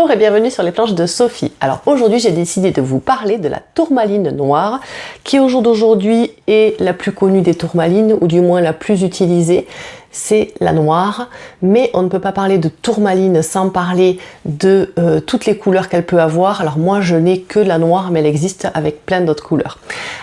Bonjour et bienvenue sur les planches de Sophie. Alors aujourd'hui j'ai décidé de vous parler de la tourmaline noire qui au jour d'aujourd'hui est la plus connue des tourmalines ou du moins la plus utilisée c'est la noire, mais on ne peut pas parler de tourmaline sans parler de euh, toutes les couleurs qu'elle peut avoir. Alors moi je n'ai que la noire, mais elle existe avec plein d'autres couleurs.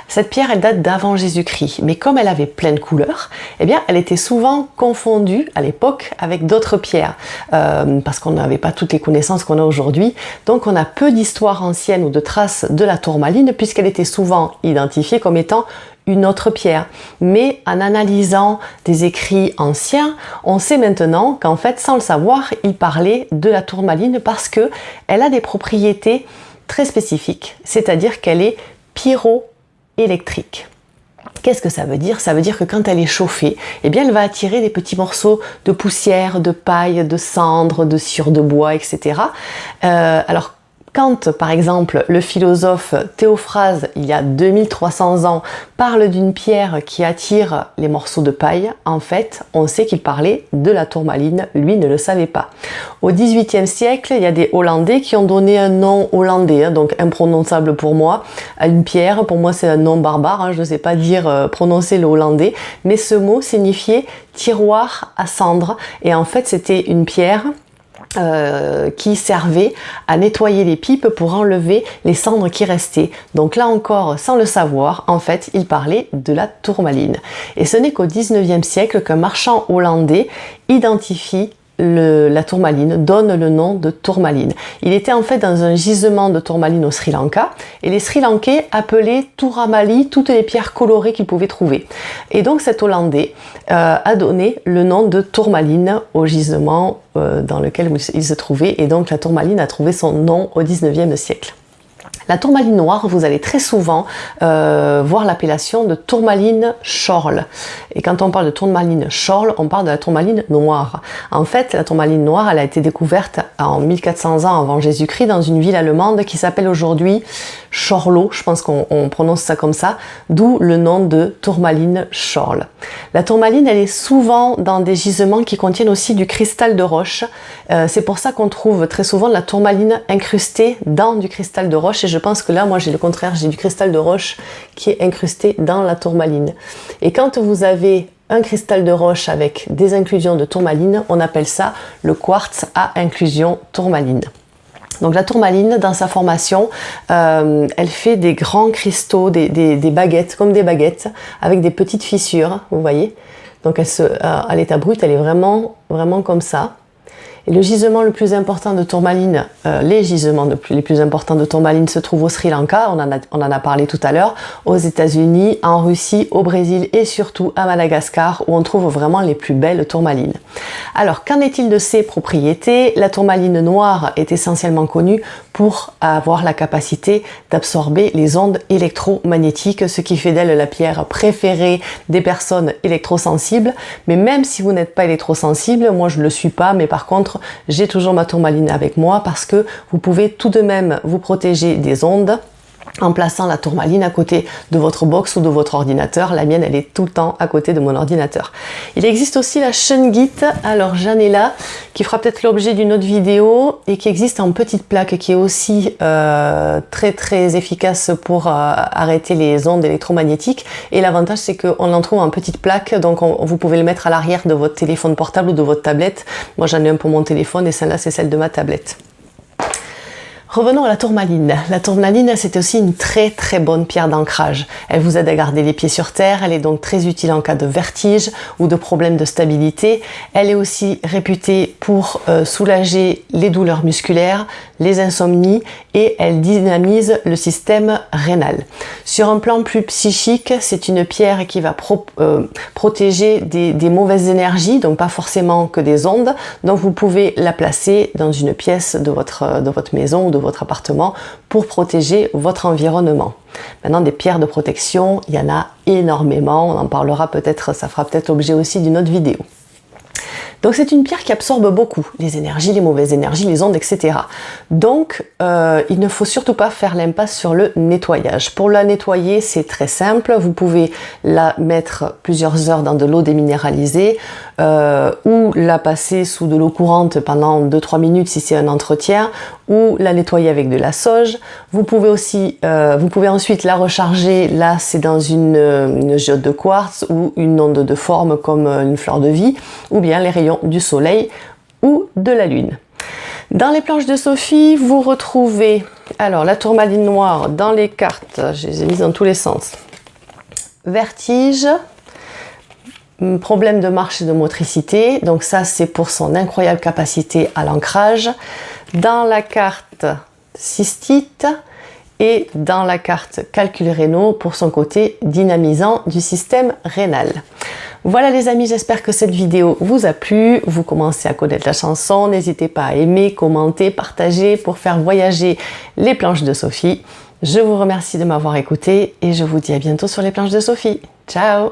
Cette pierre, elle date d'avant Jésus-Christ, mais comme elle avait plein de couleurs, eh bien elle était souvent confondue à l'époque avec d'autres pierres, euh, parce qu'on n'avait pas toutes les connaissances qu'on a aujourd'hui. Donc on a peu d'histoires anciennes ou de traces de la tourmaline, puisqu'elle était souvent identifiée comme étant une autre pierre. Mais en analysant des écrits anciens, on sait maintenant qu'en fait, sans le savoir, il parlait de la tourmaline parce que elle a des propriétés très spécifiques, c'est-à-dire qu'elle est pyroélectrique. Qu'est-ce que ça veut dire? Ça veut dire que quand elle est chauffée, eh bien elle va attirer des petits morceaux de poussière, de paille, de cendre, de cire de bois, etc. Euh, alors quand, par exemple, le philosophe Théophrase, il y a 2300 ans, parle d'une pierre qui attire les morceaux de paille, en fait, on sait qu'il parlait de la tourmaline, lui ne le savait pas. Au XVIIIe siècle, il y a des Hollandais qui ont donné un nom hollandais, hein, donc imprononçable pour moi, à une pierre. Pour moi, c'est un nom barbare, hein, je ne sais pas dire euh, prononcer le hollandais, mais ce mot signifiait tiroir à cendre, et en fait, c'était une pierre euh, qui servait à nettoyer les pipes pour enlever les cendres qui restaient. Donc là encore, sans le savoir, en fait, il parlait de la tourmaline. Et ce n'est qu'au 19e siècle qu'un marchand hollandais identifie la tourmaline, donne le nom de tourmaline. Il était en fait dans un gisement de tourmaline au Sri Lanka et les Sri Lankais appelaient Touramali toutes les pierres colorées qu'ils pouvaient trouver. Et donc cet Hollandais euh, a donné le nom de tourmaline au gisement euh, dans lequel il se trouvait et donc la tourmaline a trouvé son nom au 19e siècle. La tourmaline noire, vous allez très souvent euh, voir l'appellation de tourmaline chorle. Et quand on parle de tourmaline chorle, on parle de la tourmaline noire. En fait, la tourmaline noire, elle a été découverte en 1400 ans avant Jésus-Christ dans une ville allemande qui s'appelle aujourd'hui Chorlo, je pense qu'on prononce ça comme ça, d'où le nom de tourmaline chorle. La tourmaline, elle est souvent dans des gisements qui contiennent aussi du cristal de roche. Euh, c'est pour ça qu'on trouve très souvent la tourmaline incrustée dans du cristal de roche et je pense que là, moi j'ai le contraire, j'ai du cristal de roche qui est incrusté dans la tourmaline. Et quand vous avez un cristal de roche avec des inclusions de tourmaline, on appelle ça le quartz à inclusion tourmaline. Donc la tourmaline, dans sa formation, euh, elle fait des grands cristaux, des, baguettes, comme des baguettes, avec des petites fissures, vous voyez. Donc elle se, euh, à l'état brut, elle est vraiment, vraiment comme ça. Et le gisement le plus important de tourmaline, euh, les gisements les plus importants de tourmaline se trouvent au Sri Lanka, on en a, on en a parlé tout à l'heure, aux États-Unis, en Russie, au Brésil et surtout à Madagascar où on trouve vraiment les plus belles tourmalines. Alors qu'en est-il de ses propriétés? La tourmaline noire est essentiellement connue pour avoir la capacité d'absorber les ondes électromagnétiques, ce qui fait d'elle la pierre préférée des personnes électrosensibles. Mais même si vous n'êtes pas électrosensible, moi je ne le suis pas, mais par contre j'ai toujours ma tourmaline avec moi parce que vous pouvez tout de même vous protéger des ondes en plaçant la tourmaline à côté de votre box ou de votre ordinateur. La mienne, elle est tout le temps à côté de mon ordinateur. Il existe aussi la Shungit, alors j'en ai là, qui fera peut-être l'objet d'une autre vidéo et qui existe en petite plaque, qui est aussi euh, très très efficace pour euh, arrêter les ondes électromagnétiques. Et l'avantage, c'est qu'on en trouve en petite plaque, donc vous pouvez le mettre à l'arrière de votre téléphone portable ou de votre tablette. Moi, j'en ai un pour mon téléphone et celle-là, c'est celle de ma tablette. Revenons à la tourmaline. La tourmaline, c'est aussi une très très bonne pierre d'ancrage. Elle vous aide à garder les pieds sur terre, elle est donc très utile en cas de vertige ou de problèmes de stabilité. Elle est aussi réputée pour euh, soulager les douleurs musculaires, les insomnies et elle dynamise le système rénal. Sur un plan plus psychique, c'est une pierre qui va euh, protéger des, mauvaises énergies, donc pas forcément que des ondes. Donc vous pouvez la placer dans une pièce de votre, de votre maison ou de votre appartement pour protéger votre environnement. Maintenant, des pierres de protection, il y en a énormément. On en parlera peut-être, ça fera peut-être l'objet aussi d'une autre vidéo. Donc c'est une pierre qui absorbe beaucoup les énergies, les mauvaises énergies, les ondes, etc. Donc euh, il ne faut surtout pas faire l'impasse sur le nettoyage. Pour la nettoyer, c'est très simple. Vous pouvez la mettre plusieurs heures dans de l'eau déminéralisée euh, ou la passer sous de l'eau courante pendant 2-3 minutes si c'est un entretien ou la nettoyer avec de la sauge. Vous pouvez aussi, euh, vous pouvez ensuite la recharger. Là, c'est dans une, une de quartz ou une onde de forme comme une fleur de vie ou bien les du soleil ou de la lune. Dans les planches de Sophie, vous retrouvez alors la tourmaline noire dans les cartes, je les ai mises dans tous les sens. Vertige, problème de marche et de motricité, donc ça c'est pour son incroyable capacité à l'ancrage. Dans la carte cystite et dans la carte calcul rénaux pour son côté dynamisant du système rénal. Voilà les amis, j'espère que cette vidéo vous a plu. Vous commencez à connaître la chanson. N'hésitez pas à aimer, commenter, partager pour faire voyager les planches de Sophie. Je vous remercie de m'avoir écouté et je vous dis à bientôt sur les planches de Sophie. Ciao